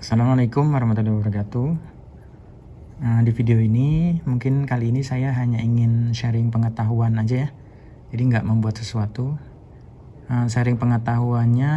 Assalamualaikum warahmatullahi wabarakatuh. Nah, Di video ini mungkin kali ini saya hanya ingin sharing pengetahuan aja ya. Jadi nggak membuat sesuatu. Nah, Sharing pengetahuannya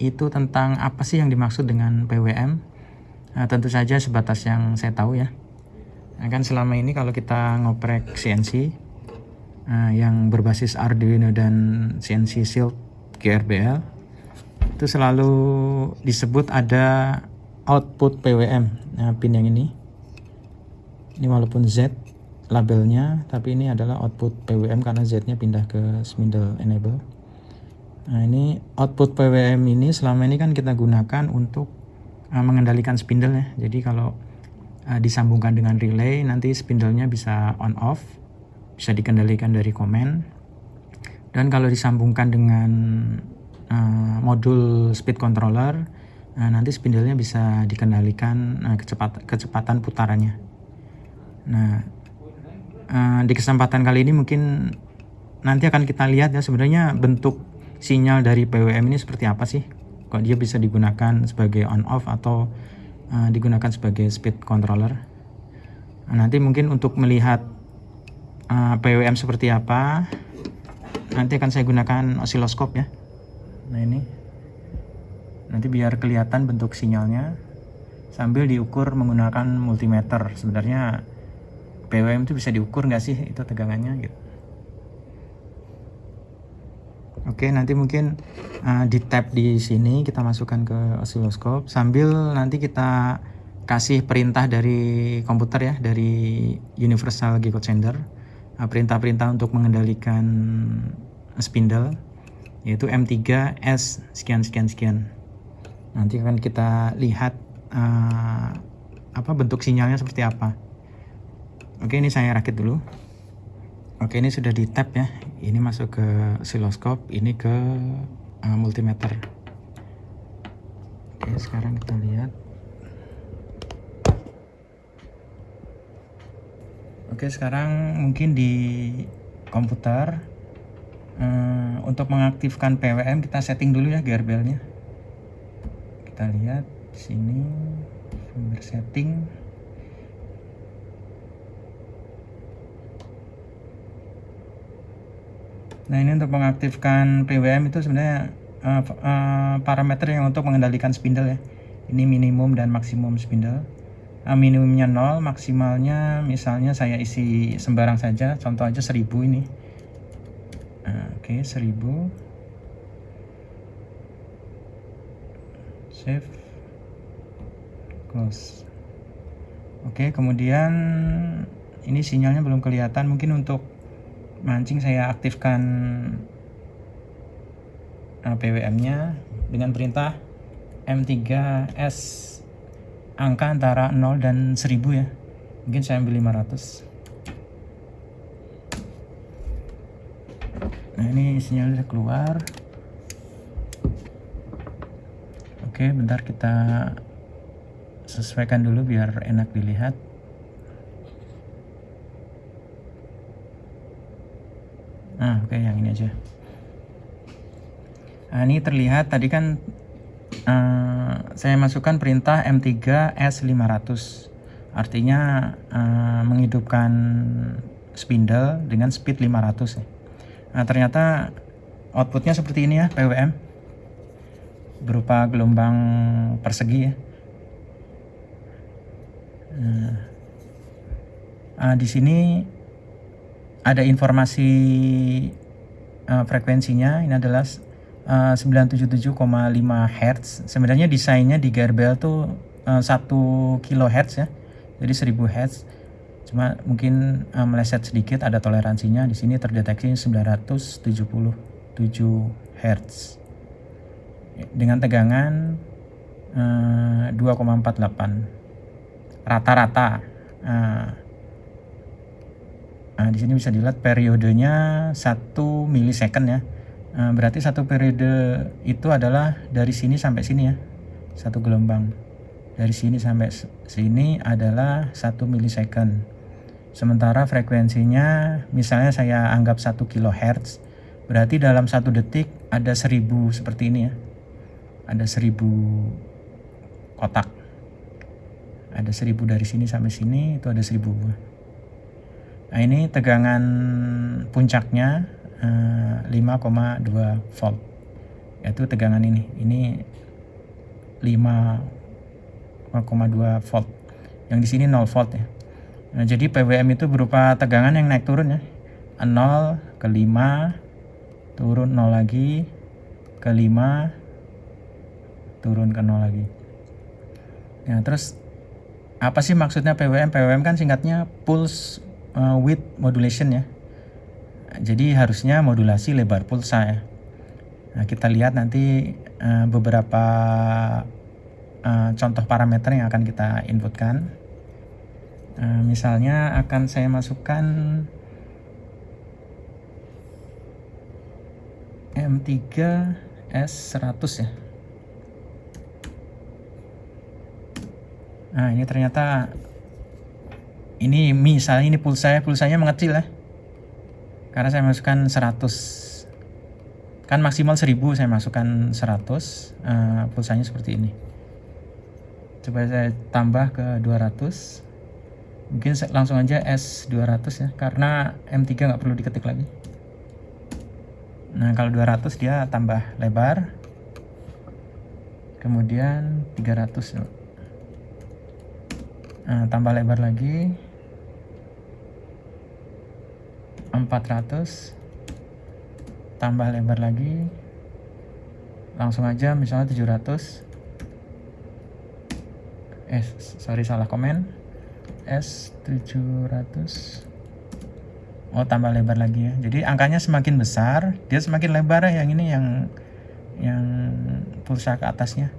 itu tentang apa sih yang dimaksud dengan PWM nah, Tentu saja sebatas yang saya tahu ya. Nah, Kan selama ini kalau kita ngoprek CNC nah, Yang berbasis Arduino dan CNC Shield GRBL itu selalu disebut ada output PWM nah, pin yang ini. Ini walaupun Z labelnya tapi ini adalah output PWM karena Z nya pindah ke spindle enable. Nah ini output PWM ini selama ini kan kita gunakan untuk uh, mengendalikan spindle ya. Jadi kalau uh, disambungkan dengan relay nanti spindlenya bisa on off bisa dikendalikan dari komen. Dan kalau disambungkan dengan uh, modul speed controller Nah, nanti spindlenya bisa dikendalikan nah, kecepatan, kecepatan putarannya. Nah, uh, di kesempatan kali ini mungkin nanti akan kita lihat ya sebenarnya bentuk sinyal dari PWM ini seperti apa sih? Kok dia bisa digunakan sebagai on off atau uh, digunakan sebagai speed controller? Nah, nanti mungkin untuk melihat uh, PWM seperti apa, nanti akan saya gunakan osiloskop ya. Nah ini nanti biar kelihatan bentuk sinyalnya. Sambil diukur menggunakan multimeter. Sebenarnya PWM itu bisa diukur nggak sih itu tegangannya gitu? Oke nanti mungkin uh, di tab di sini kita masukkan ke osiloskop sambil nanti kita kasih perintah dari komputer ya dari Universal Gigot Sender uh, perintah-perintah untuk mengendalikan spindle yaitu M3S sekian sekian sekian nanti akan kita lihat uh, apa bentuk sinyalnya seperti apa. Oke ini saya rakit dulu. Oke ini sudah di tap ya. Ini masuk ke oscilloscope ini ke uh, multimeter. Oke sekarang kita lihat. Oke sekarang mungkin di komputer uh, untuk mengaktifkan PWM kita setting dulu ya gearbellnya kita lihat sini firmware setting Nah ini untuk mengaktifkan PWM itu sebenarnya uh, uh, parameter yang untuk mengendalikan spindle ya. Ini minimum dan maksimum spindle. Uh, minimumnya 0, maksimalnya misalnya saya isi sembarang saja, contoh aja 1000 ini. Uh, Oke, okay, 1000. Save. Close. Oke kemudian ini sinyalnya belum kelihatan. Mungkin untuk mancing saya aktifkan uh, PWM nya dengan perintah M3S angka antara 0 dan 1000 ya. Mungkin saya ambil 500 nah ini sinyalnya keluar Oke, bentar kita sesuaikan dulu biar enak dilihat. Nah, oke yang ini aja. Nah, ini terlihat tadi kan uh, saya masukkan perintah M3S500. Artinya uh, menghidupkan spindle dengan speed 500 ya. Nah, ternyata outputnya seperti ini ya, PWM berupa gelombang persegi ya. Nah, di sini ada informasi uh, frekuensinya ini adalah uh, 977,5 Hz. Sebenarnya desainnya di Garbel tuh uh, 1 kHz ya. Jadi 1000 Hz. Cuma mungkin uh, meleset sedikit ada toleransinya. Di sini terdeteksi 977 Hz dengan tegangan uh, eh, 2,48 rata-rata. Uh, nah, di sini bisa dilihat periodenya 1 milisecond ya. Uh, berarti satu periode itu adalah dari sini sampai sini ya. Satu gelombang. Dari sini sampai sini adalah 1 milisecond. Sementara frekuensinya misalnya saya anggap 1 kHz, berarti dalam satu detik ada 1000 seperti ini ya ada seribu kotak. Ada 1000 dari sini sampai sini itu ada 1000 buah. Nah ini tegangan puncaknya uh, 5,2 volt. Yaitu tegangan ini. Ini 5,2 volt. Yang di sini 0 volt ya. Nah, jadi PWM itu berupa tegangan yang naik turun ya. 0 ke 5 turun 0 lagi ke 5 turun ke 0 lagi. Ya terus apa sih maksudnya PWM PWM kan singkatnya pulse uh, width modulation ya. Jadi harusnya modulasi lebar pulsa ya. Nah, kita lihat nanti uh, beberapa uh, contoh parameter yang akan kita inputkan. Misalnya akan saya masukkan M3 S100 ya nah ini ternyata ini misalnya ini pulsa pulsanya mengecil ya. Karena saya masukkan 100 kan maksimal 1000 saya masukkan 100 uh, pulsanya seperti ini. Coba saya tambah ke 200 mungkin langsung aja S200 ya karena M3 nggak perlu diketik lagi. Nah kalau 200 dia tambah lebar. Kemudian 300 nah, Tambah lebar lagi. 400 Tambah lebar lagi. Langsung aja misalnya 700 Eh sorry salah komen. S 700 oh tambah lebar lagi ya. Jadi angkanya semakin besar dia semakin lebar ya yang ini yang yang pulsa ke atasnya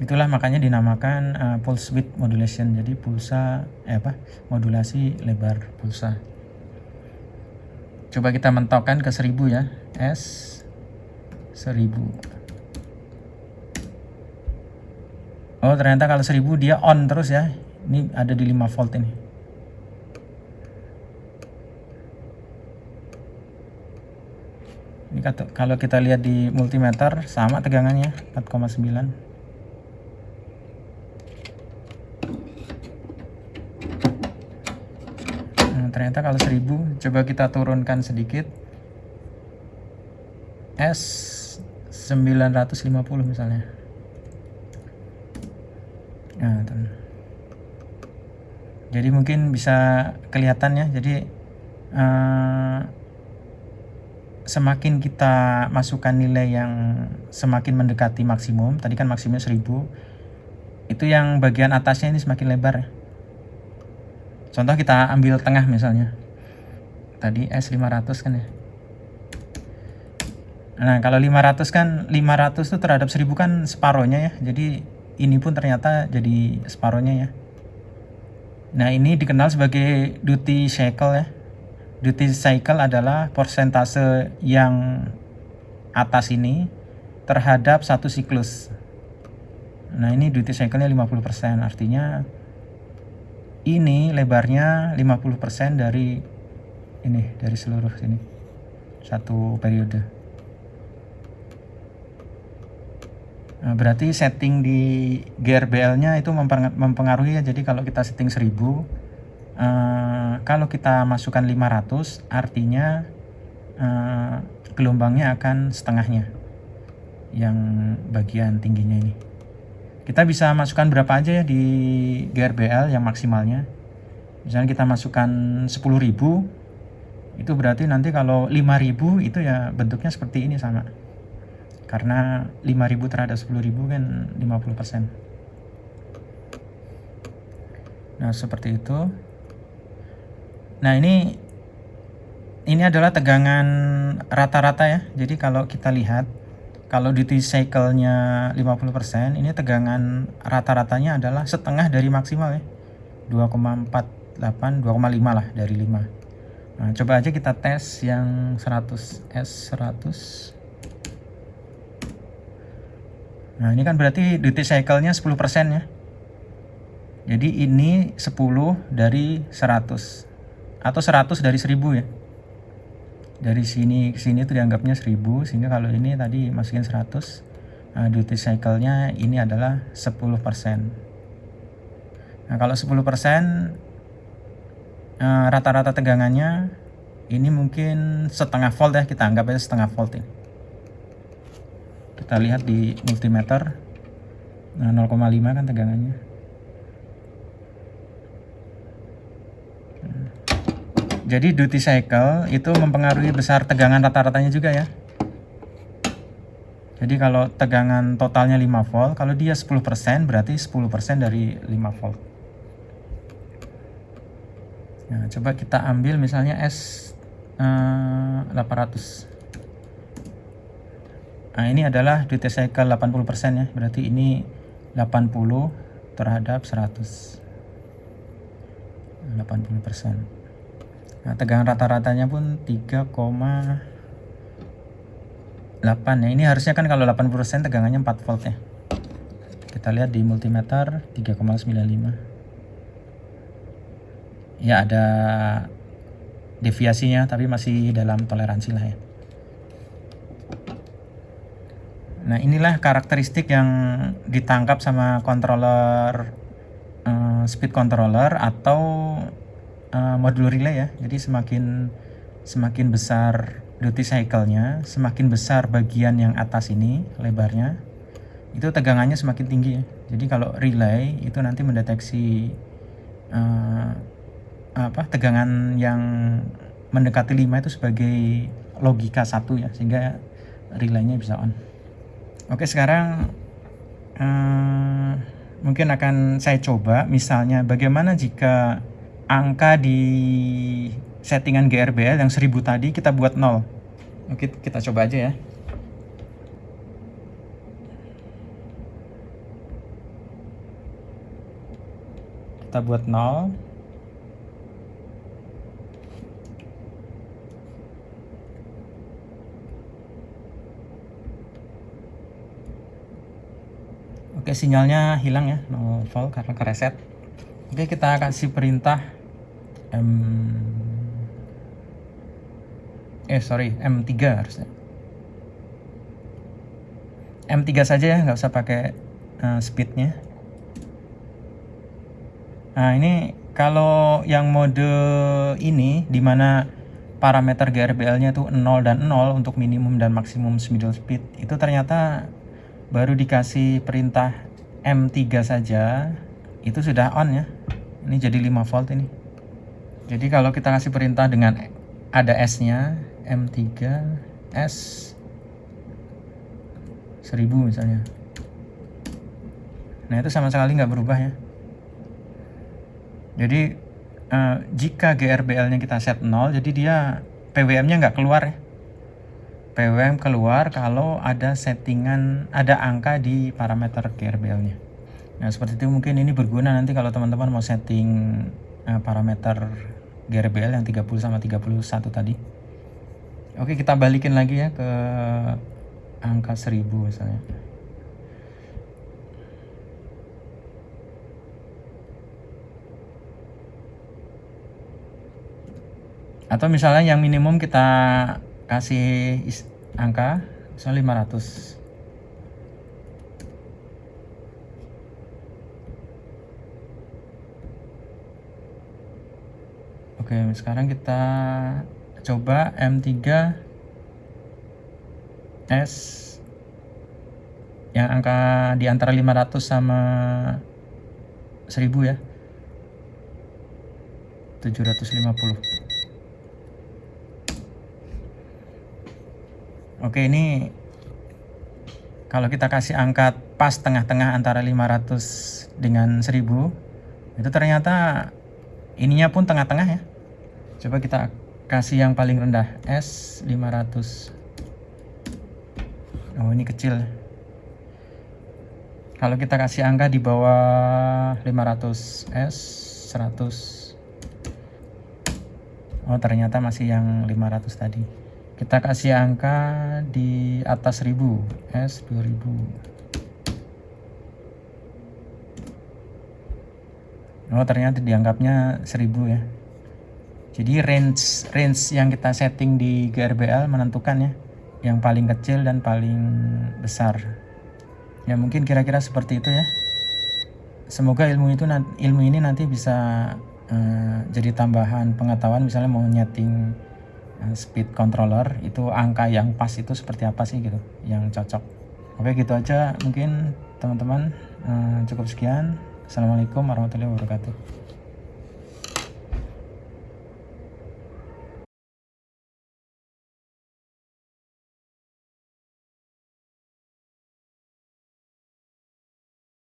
itulah makanya dinamakan uh, pulse width modulation. Jadi pulsa eh apa modulasi lebar pulsa. Coba kita mentokkan ke 1000 ya. S 1000 Oh ternyata kalau 1000 dia on terus ya. Ini ada di 5 volt ini. Ini kalau kita lihat di multimeter sama tegangannya 4,9 nah, ternyata kalau 1000 coba kita turunkan sedikit. S 950 misalnya. Nah, jadi mungkin bisa kelihatan ya. Jadi uh, semakin kita masukkan nilai yang semakin mendekati maksimum, tadi kan maksimum 1000, itu yang bagian atasnya ini semakin lebar ya. Contoh kita ambil tengah misalnya. Tadi S500 kan ya. Nah, kalau 500 kan 500 itu terhadap 1000 kan separohnya ya. Jadi ini pun ternyata jadi separohnya ya. Nah, ini dikenal sebagai duty cycle ya duty cycle adalah persentase yang atas ini terhadap satu siklus. Nah ini duty cycle-nya 50%, artinya ini lebarnya 50% dari ini, dari seluruh sini. Satu periode. Nah, berarti setting di GRBL-nya itu mempengaruhi ya. Jadi kalau kita setting 1000 uh, kalau kita masukkan 500 artinya uh, gelombangnya akan setengahnya yang bagian tingginya ini kita bisa masukkan berapa aja ya di GRBL yang maksimalnya? Misalnya kita masukkan 10.000 itu berarti nanti kalau 5.000 itu ya bentuknya seperti ini sama. Karena 5.000 terhadap 10.000 kan 50% nah seperti itu. Nah ini ini adalah tegangan rata-rata ya. Jadi kalau kita lihat kalau duty cycle-nya 50% ini tegangan rata-ratanya adalah setengah dari maksimal ya. 2,48 2,5 lah dari 5. Nah, coba aja kita tes yang 100 S100. Nah, ini kan berarti duty cycle-nya 10% ya. Jadi ini 10 dari 100 atau 100 dari 1000 ya dari sini ke sini itu dianggapnya 1000 sehingga kalau ini tadi masukin 100 uh, duty cycle-nya ini adalah 10%. Nah, kalau 10% uh, rata-rata tegangannya ini mungkin setengah volt ya, kita anggap aja setengah volt ini. Kita lihat di multimeter nah 0,5 kan tegangannya. Jadi duty cycle itu mempengaruhi besar tegangan rata-ratanya juga ya. Jadi kalau tegangan totalnya 5 volt, kalau dia 10% berarti 10% dari 5 volt. Nah, coba kita ambil misalnya S eh, 800. Nah, ini adalah duty cycle 80% ya. Berarti ini 80 terhadap 100. 80%. Nah, tegangan rata-ratanya pun 3,8 ya. Ini harusnya kan kalau 80% tegangannya 4 volt ya. Kita lihat di multimeter 3,95. Ya ada deviasinya tapi masih dalam toleransi lah ya. Nah, inilah karakteristik yang ditangkap sama controller uh, speed controller atau uh, modul relay ya. Jadi semakin semakin besar duty cycle-nya, semakin besar bagian yang atas ini lebarnya, itu tegangannya semakin tinggi ya. Jadi kalau relay itu nanti mendeteksi uh, apa tegangan yang mendekati 5 itu sebagai logika satu ya sehingga relaynya bisa on. Oke sekarang uh, mungkin akan saya coba misalnya bagaimana jika angka di settingan GRBL yang 1000 tadi kita buat 0. Oke, kita coba aja ya. Kita buat 0. Oke, sinyalnya hilang ya, 0 volt karena kereset. Oke, kita kasih perintah M eh sorry M3 harusnya. M3 saja ya nggak usah pakai uh, speednya. Nah ini kalau yang mode ini di mana parameter GRBL nya itu 0 dan 0 untuk minimum dan maksimum middle speed itu ternyata baru dikasih perintah M3 saja itu sudah on ya. Ini jadi 5 volt ini jadi kalau kita kasih perintah dengan ada S-nya, M3 S 1000 misalnya. Nah itu sama sekali nggak berubah ya. Jadi uh, jika GRBL-nya kita set 0, jadi dia PWM-nya nggak keluar ya. PWM keluar kalau ada settingan, ada angka di parameter GRBL-nya. Nah seperti itu mungkin ini berguna nanti kalau teman-teman mau setting uh, parameter GRBL yang 30 sama 31 tadi. Oke, kita balikin lagi ya ke angka 1000 misalnya. Atau misalnya yang minimum kita kasih angka misalnya 500. Oke, sekarang kita coba M3 S yang angka di antara 500 sama 1000 ya. 750. Oke, ini kalau kita kasih angka pas tengah-tengah antara 500 dengan 1000 itu ternyata ininya pun tengah-tengah ya coba kita kasih yang paling rendah. S 500 oh ini kecil. Kalau kita kasih angka di bawah 500 S 100 oh ternyata masih yang 500 tadi. Kita kasih angka di atas 1000 S 2000 oh ternyata dianggapnya 1000 ya jadi range range yang kita setting di GRBL menentukan ya yang paling kecil dan paling besar. ya mungkin kira-kira seperti itu ya. Semoga ilmu itu ilmu ini nanti bisa uh, jadi tambahan pengetahuan misalnya mau nyeting uh, speed controller itu angka yang pas itu seperti apa sih gitu yang cocok. Oke gitu aja mungkin teman-teman. Uh, cukup sekian. Assalamualaikum warahmatullahi wabarakatuh